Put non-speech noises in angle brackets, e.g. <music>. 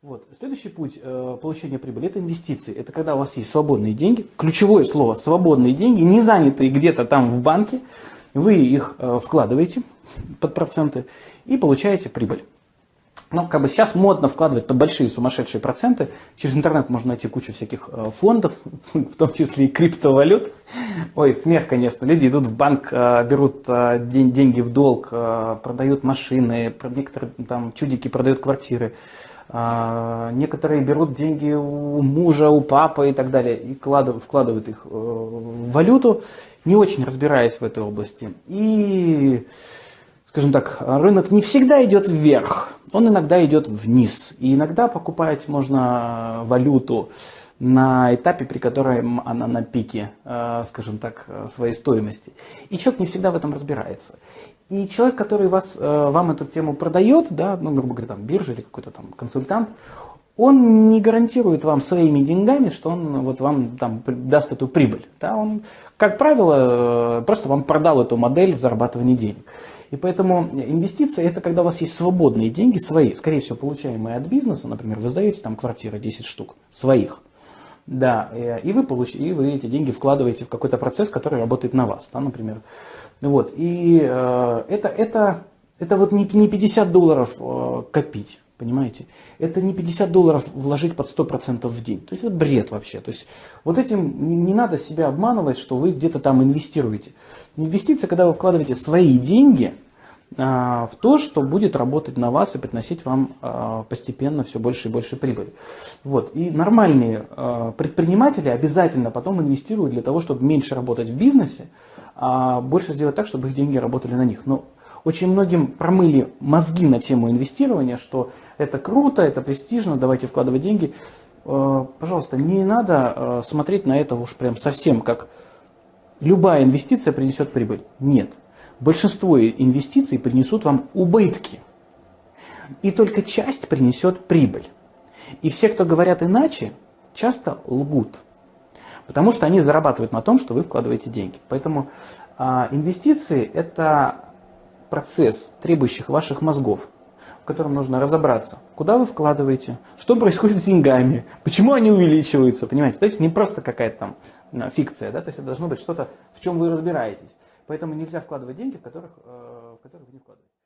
Вот. Следующий путь э, получения прибыли – это инвестиции. Это когда у вас есть свободные деньги. Ключевое слово – свободные деньги, не занятые где-то там в банке. Вы их э, вкладываете под проценты и получаете прибыль. Ну, как бы сейчас модно вкладывать под большие сумасшедшие проценты. Через интернет можно найти кучу всяких э, фондов, <laughs> в том числе и криптовалют. Ой, смех, конечно. Люди идут в банк, э, берут э, деньги в долг, продают машины, некоторые там чудики продают квартиры. Некоторые берут деньги у мужа, у папы и так далее, и вкладывают их в валюту, не очень разбираясь в этой области. И скажем так, рынок не всегда идет вверх, он иногда идет вниз. И иногда покупать можно валюту на этапе, при котором она на пике, э, скажем так, своей стоимости. И человек не всегда в этом разбирается. И человек, который вас, э, вам эту тему продает, да, ну, грубо говоря, там, биржа или какой-то там консультант, он не гарантирует вам своими деньгами, что он вот вам там даст эту прибыль. Да? Он, как правило, э, просто вам продал эту модель зарабатывания денег. И поэтому инвестиции это когда у вас есть свободные деньги, свои, скорее всего, получаемые от бизнеса, например, вы сдаете там квартиры 10 штук, своих. Да, и вы, получ... и вы эти деньги вкладываете в какой-то процесс, который работает на вас, да, например. Вот, и э, это, это, это вот не, не 50 долларов э, копить, Понимаете? Это не 50 долларов вложить под 100% в день. То есть это бред вообще. То есть вот этим не, надо себя обманывать, что вы где-то там инвестируете. Инвестиция, когда вы вкладываете свои деньги а, в то, что будет работать на вас и приносить вам а, постепенно все больше и больше прибыли. Вот. И нормальные а, предприниматели обязательно потом инвестируют для того, чтобы меньше работать в бизнесе, а больше сделать так, чтобы их деньги работали на них. Но очень многим промыли мозги на тему инвестирования, что это круто, это престижно, давайте вкладывать деньги. Э, пожалуйста, не надо э, смотреть на это уж прям совсем как любая инвестиция принесет прибыль. Нет. Большинство инвестиций принесут вам убытки. И только часть принесет прибыль. И все, кто говорят иначе, часто лгут. Потому что они зарабатывают на том, что вы вкладываете деньги. Поэтому а, инвестиции это процесс, требующий ваших мозгов котором нужно разобраться, куда вы вкладываете, что происходит с деньгами, почему они увеличиваются, понимаете? То есть не просто какая-то там а, фикция, да, то есть это должно быть что-то, в чем вы разбираетесь. Поэтому нельзя вкладывать деньги, в которых, э, в которых вы не вкладываете.